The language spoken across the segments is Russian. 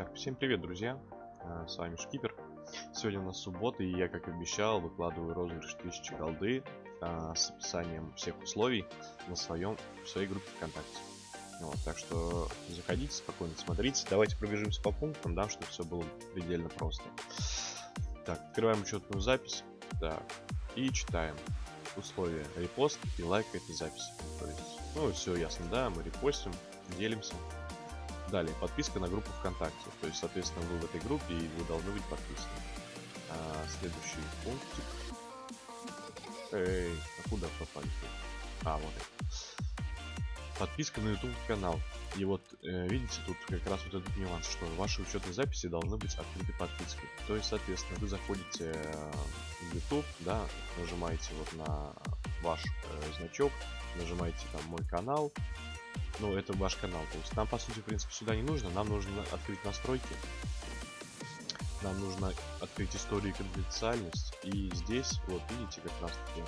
Так, всем привет, друзья! А, с вами Шкипер. Сегодня у нас суббота, и я, как и обещал, выкладываю розыгрыш 1000 голды а, с описанием всех условий на своем, в своей группе ВКонтакте. Вот, так что заходите, спокойно смотрите. Давайте пробежимся по пунктам, да, чтобы все было предельно просто. Так, открываем учетную запись. Так, и читаем условия репост и лайк этой записи. То есть, ну, все ясно, да, мы репостим, делимся. Далее, подписка на группу ВКонтакте. То есть, соответственно, вы в этой группе и вы должны быть подписаны. А, следующий пунктик. Эй, а куда попали? А, вот. Подписка на YouTube канал. И вот, э, видите, тут как раз вот этот нюанс, что ваши учетные записи должны быть открыты подпиской. То есть, соответственно, вы заходите э, в YouTube, да, нажимаете вот на ваш э, значок, нажимаете там мой канал, ну, это ваш канал. То есть нам, по сути, в принципе, сюда не нужно. Нам нужно открыть настройки. Нам нужно открыть историю и конфиденциальность. И здесь, вот видите, как раз таки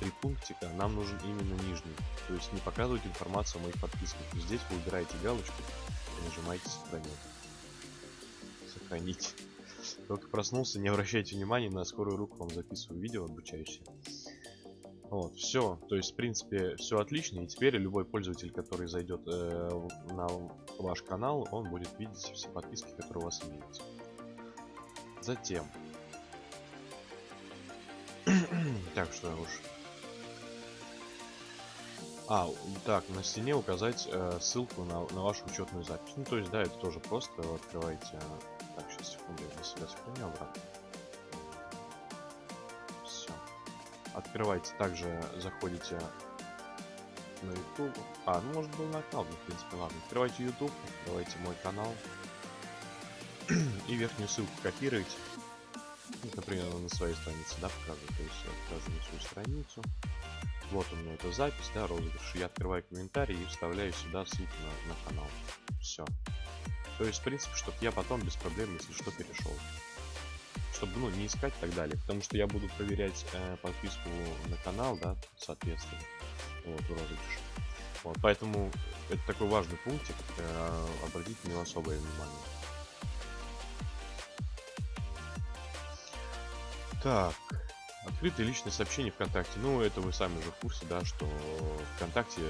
три пунктика. Нам нужен именно нижний. То есть не показывать информацию о моих подписках. Здесь вы выбираете галочку и нажимаете сохранить. Сохранить. Только проснулся, не обращайте внимания, на скорую руку вам записываю видео обучающее. Вот, все. То есть, в принципе, все отлично. И теперь любой пользователь, который зайдет э, на ваш канал, он будет видеть все подписки, которые у вас имеются. Затем. так, что уж. А, так, на стене указать э, ссылку на, на вашу учетную запись. Ну, то есть, да, это тоже просто. Открывайте. Так, сейчас секунду, я для себя сохраню обратно. Открывайте, также заходите на YouTube. А, ну может был на канал, в принципе, ладно. Открывайте YouTube, открывайте мой канал. И верхнюю ссылку копируйте. Ну, например, на своей странице, да, показываю. То есть я покажу на свою страницу. Вот у меня эта запись, да, розыгрыш. Я открываю комментарий и вставляю сюда ссылку на, на канал. Все. То есть, в принципе, чтобы я потом без проблем, если что, перешел чтобы ну, не искать и так далее. Потому что я буду проверять э, подписку на канал, да, соответственно, вот, в розыгрыше. Вот, поэтому это такой важный пунктик, э, обратите на него особое внимание. Так, Открытые личные сообщения ВКонтакте. Ну, это вы сами уже в курсе, да, что ВКонтакте,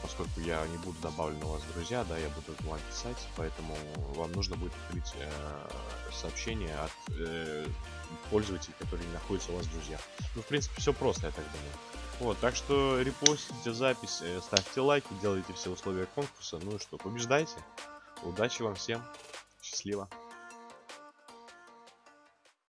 поскольку я не буду добавлен у вас друзья, да, я буду вам писать, поэтому вам нужно будет открыть э, сообщение от э, пользователей, которые находятся у вас в друзьях. Ну, в принципе, все просто, я так думаю. Вот, так что репостите запись, э, ставьте лайки, делайте все условия конкурса. Ну и что, побеждайте. Удачи вам всем. Счастливо.